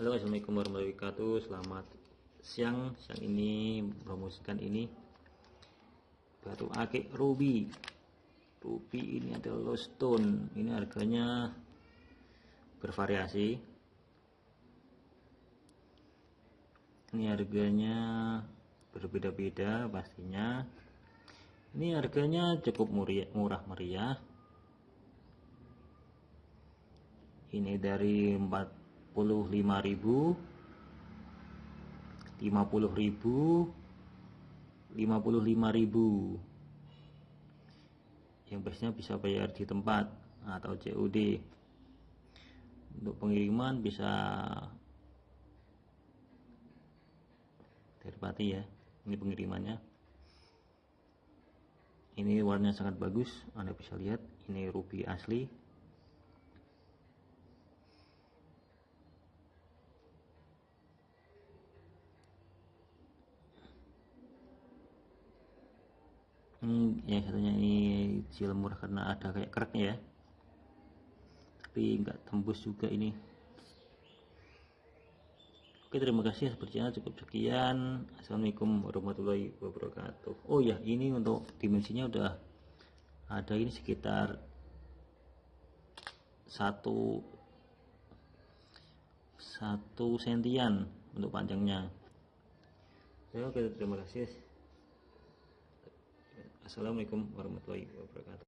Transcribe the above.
Halo assalamualaikum warahmatullahi wabarakatuh. Selamat siang. Siang ini promosikan ini. Baru akik ruby. Ruby ini adalah stone. Ini harganya Bervariasi. Ini harganya Berbeda-beda pastinya. Ini harganya cukup murah meriah. Ini dari 4 ribu 50.000 ribu yang biasanya bisa bayar di tempat atau COD untuk pengiriman bisa dari Pati ya ini pengirimannya. Ini warnanya sangat bagus Anda bisa lihat ini ruby asli ini yang satunya ini kecil murah karena ada kayak keraknya ya. Tapi nggak tembus juga ini. Oke terima kasih. Sepertinya cukup sekian. Assalamualaikum warahmatullahi wabarakatuh. Oh ya ini untuk dimensinya udah ada ini sekitar satu satu sentian untuk panjangnya. Ya, oke terima kasih Assalamualaikum warahmatullahi wabarakatuh